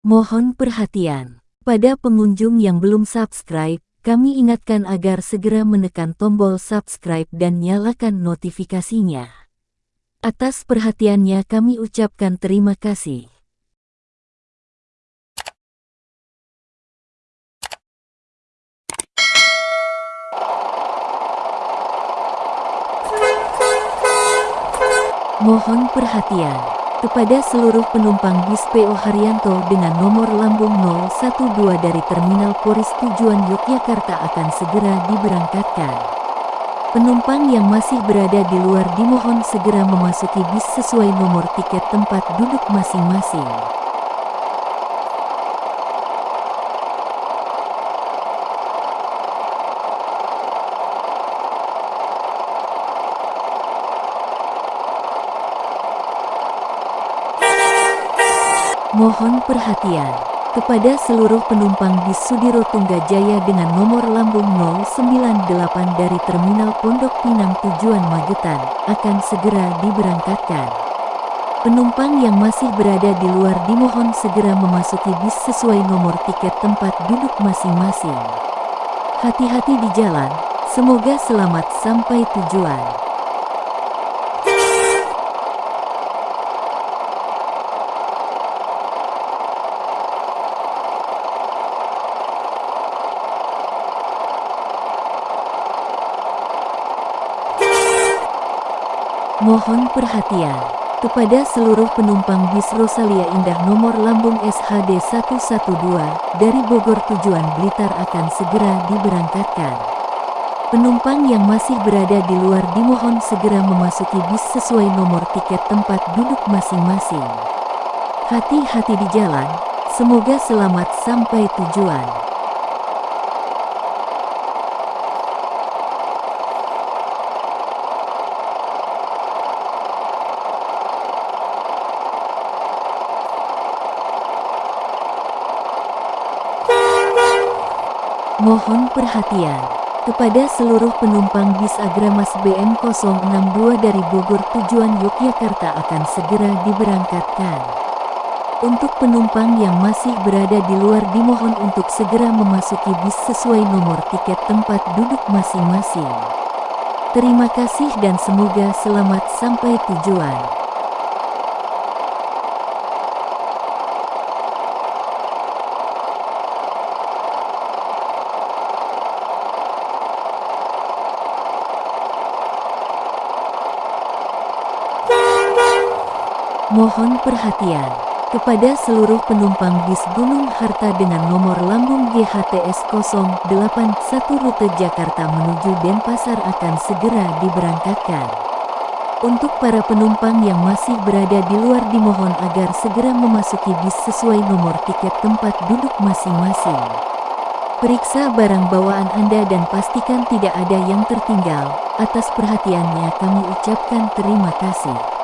Mohon perhatian. Pada pengunjung yang belum subscribe, kami ingatkan agar segera menekan tombol subscribe dan nyalakan notifikasinya. Atas perhatiannya kami ucapkan terima kasih. Mohon perhatian kepada seluruh penumpang bis PO Haryanto dengan nomor lambung 012 dari Terminal Poris tujuan Yogyakarta akan segera diberangkatkan. Penumpang yang masih berada di luar dimohon segera memasuki bis sesuai nomor tiket tempat duduk masing-masing. Mohon perhatian kepada seluruh penumpang bis Sudiro Tunggajaya dengan nomor lambung 098 dari Terminal Pondok Pinang tujuan Magetan akan segera diberangkatkan. Penumpang yang masih berada di luar dimohon segera memasuki bis sesuai nomor tiket tempat duduk masing-masing. Hati-hati di jalan, semoga selamat sampai tujuan. Mohon perhatian kepada seluruh penumpang bis Rosalia Indah nomor lambung SHD 112 dari Bogor tujuan Blitar akan segera diberangkatkan. Penumpang yang masih berada di luar dimohon segera memasuki bis sesuai nomor tiket tempat duduk masing-masing. Hati-hati di jalan, semoga selamat sampai tujuan. Mohon perhatian kepada seluruh penumpang bis Agramas BM062 dari Bogor tujuan Yogyakarta akan segera diberangkatkan. Untuk penumpang yang masih berada di luar dimohon untuk segera memasuki bis sesuai nomor tiket tempat duduk masing-masing. Terima kasih dan semoga selamat sampai tujuan. Mohon perhatian kepada seluruh penumpang bis Gunung Harta dengan nomor lambung GHTS 081 rute Jakarta menuju Denpasar akan segera diberangkatkan. Untuk para penumpang yang masih berada di luar dimohon agar segera memasuki bis sesuai nomor tiket tempat duduk masing-masing. Periksa barang bawaan Anda dan pastikan tidak ada yang tertinggal. Atas perhatiannya kami ucapkan terima kasih.